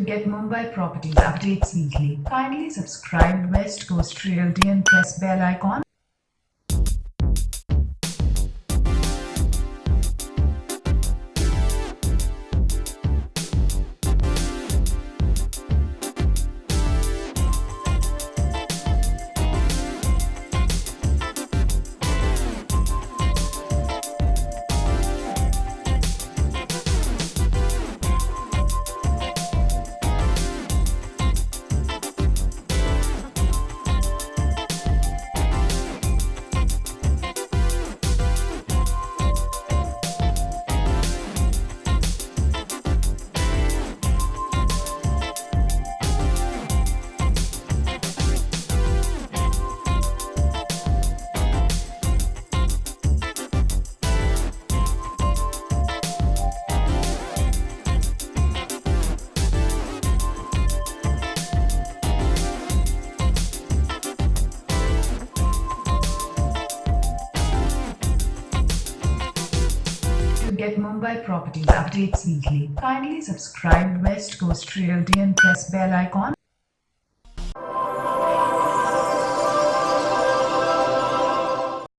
get Mumbai properties updates weekly, kindly subscribe West Coast Realty and press bell icon. Get Mumbai properties updates weekly, kindly subscribe West Coast Realty and press bell icon.